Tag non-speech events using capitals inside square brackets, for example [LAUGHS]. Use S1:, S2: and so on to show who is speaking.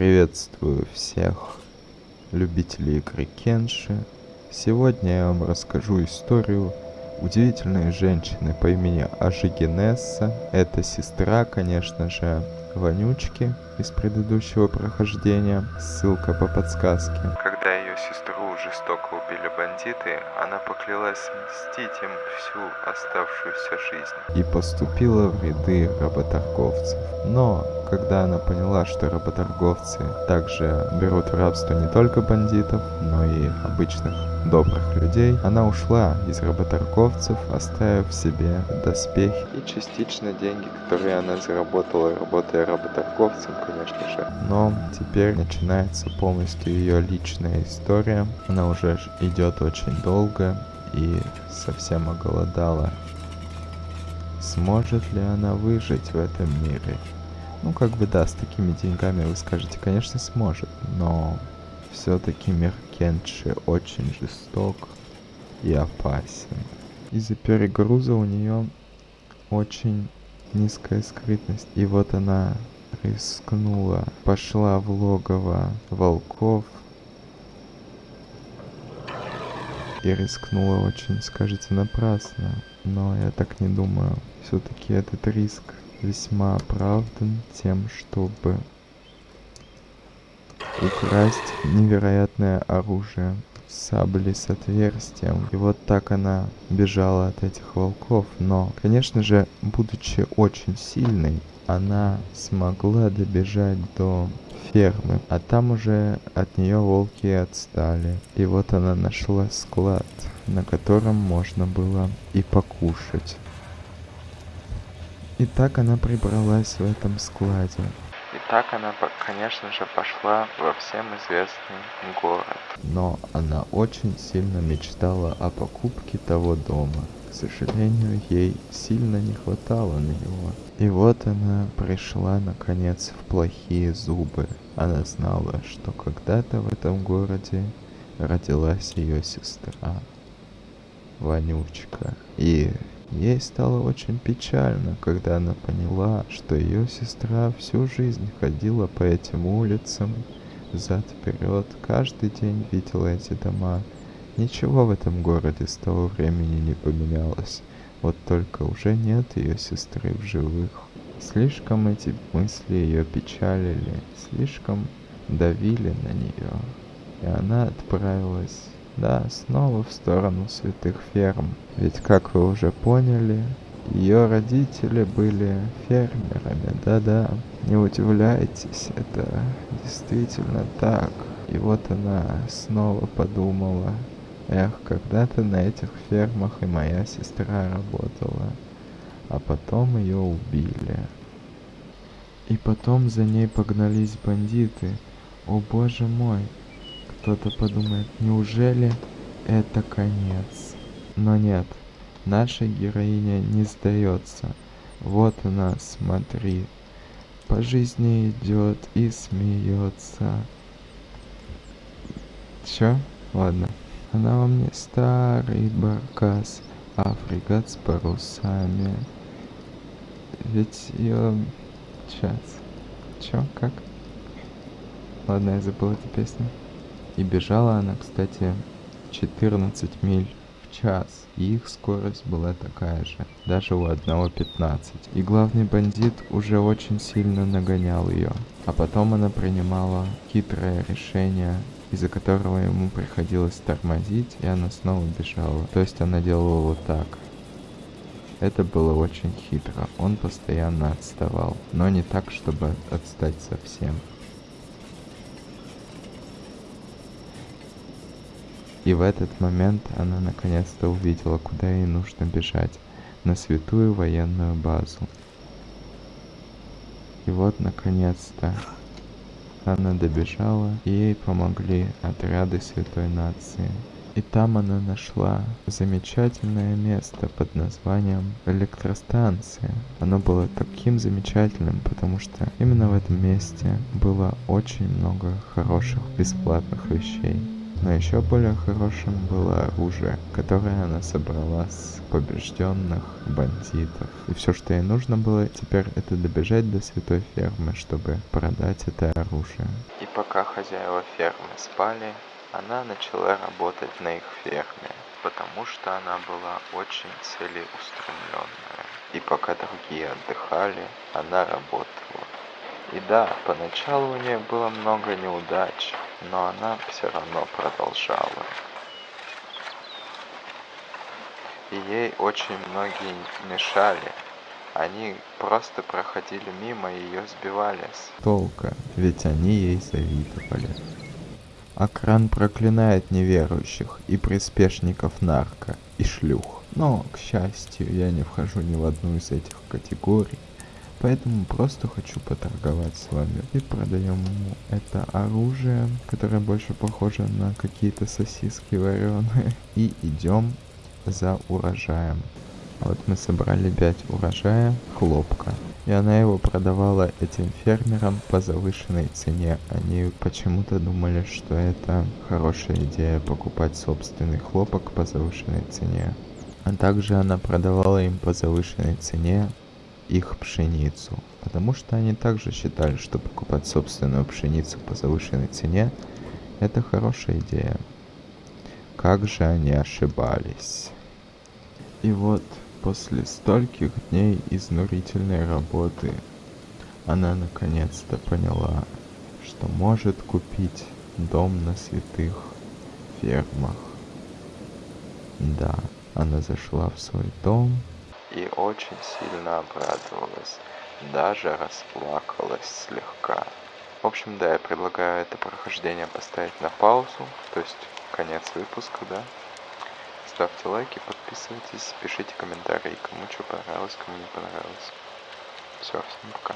S1: Приветствую всех любителей игры Кенши. Сегодня я вам расскажу историю удивительной женщины по имени Ажигенесса. Это сестра, конечно же, Вонючки из предыдущего прохождения. Ссылка по подсказке. Когда ее сестру жестоко убили бандиты, она поклялась мстить им всю оставшуюся жизнь. И поступила в ряды работорговцев. Но когда она поняла, что работорговцы также берут в рабство не только бандитов, но и обычных добрых людей, она ушла из работорговцев, оставив себе доспехи и частично деньги, которые она заработала, работая работорговцем, конечно же. Но теперь начинается полностью ее личная история. Она уже идет очень долго и совсем оголодала. Сможет ли она выжить в этом мире? Ну, как бы да, с такими деньгами вы скажете, конечно, сможет, но все-таки мир Кенши очень жесток и опасен. Из-за перегруза у нее очень низкая скрытность. И вот она рискнула, пошла в логово волков. И рискнула очень, скажите, напрасно. Но я так не думаю. Все-таки этот риск весьма оправдан тем, чтобы украсть невероятное оружие сабли с отверстием. И вот так она бежала от этих волков. Но, конечно же, будучи очень сильной, она смогла добежать до фермы, а там уже от нее волки отстали. И вот она нашла склад, на котором можно было и покушать. И так она прибралась в этом складе. И так она, конечно же, пошла во всем известный город. Но она очень сильно мечтала о покупке того дома. К сожалению, ей сильно не хватало на него. И вот она пришла, наконец, в плохие зубы. Она знала, что когда-то в этом городе родилась ее сестра. Вонючка. И Ей стало очень печально, когда она поняла, что ее сестра всю жизнь ходила по этим улицам, взад-вперед, каждый день видела эти дома. Ничего в этом городе с того времени не поменялось, вот только уже нет ее сестры в живых. Слишком эти мысли ее печалили, слишком давили на нее, и она отправилась да, снова в сторону святых ферм. Ведь, как вы уже поняли, ее родители были фермерами, да-да. Не удивляйтесь, это действительно так. И вот она снова подумала, эх, когда-то на этих фермах и моя сестра работала, а потом ее убили. И потом за ней погнались бандиты. О боже мой, кто-то подумает, неужели это конец? Но нет, наша героиня не сдается. Вот она, смотри, по жизни идет и смеется. Чё? Ладно. Она во мне старый баркас, а фрегат с парусами. Ведь ее... Сейчас. Чё? Как? Ладно, я забыл эту песню. И бежала она, кстати, 14 миль в час. И их скорость была такая же, даже у одного 15. И главный бандит уже очень сильно нагонял ее. А потом она принимала хитрое решение из-за которого ему приходилось тормозить, и она снова бежала. То есть она делала вот так. Это было очень хитро. Он постоянно отставал, но не так, чтобы отстать совсем. И в этот момент она наконец-то увидела, куда ей нужно бежать, на святую военную базу. И вот наконец-то она добежала, и ей помогли отряды Святой Нации. И там она нашла замечательное место под названием электростанция. Оно было таким замечательным, потому что именно в этом месте было очень много хороших бесплатных вещей. Но еще более хорошим было оружие, которое она собрала с побежденных бандитов. И все, что ей нужно было теперь, это добежать до святой фермы, чтобы продать это оружие. И пока хозяева фермы спали, она начала работать на их ферме, потому что она была очень целеустремленная. И пока другие отдыхали, она работала. И да, поначалу у нее было много неудач, но она все равно продолжала. И ей очень многие мешали. Они просто проходили мимо и ее сбивали с толка, ведь они ей завидовали. Акран проклинает неверующих и приспешников нарко и шлюх. Но, к счастью, я не вхожу ни в одну из этих категорий. Поэтому просто хочу поторговать с вами. И продаем ему это оружие, которое больше похоже на какие-то сосиски вареные. [LAUGHS] И идем за урожаем. Вот мы собрали 5 урожая хлопка. И она его продавала этим фермерам по завышенной цене. Они почему-то думали, что это хорошая идея покупать собственный хлопок по завышенной цене. А также она продавала им по завышенной цене их пшеницу, потому что они также считали, что покупать собственную пшеницу по завышенной цене – это хорошая идея. Как же они ошибались. И вот после стольких дней изнурительной работы она наконец-то поняла, что может купить дом на святых фермах. Да, она зашла в свой дом и очень сильно обрадовалась, даже расплакалась слегка. В общем, да, я предлагаю это прохождение поставить на паузу, то есть конец выпуска, да. Ставьте лайки, подписывайтесь, пишите комментарии, кому что понравилось, кому не понравилось. Все, всем пока.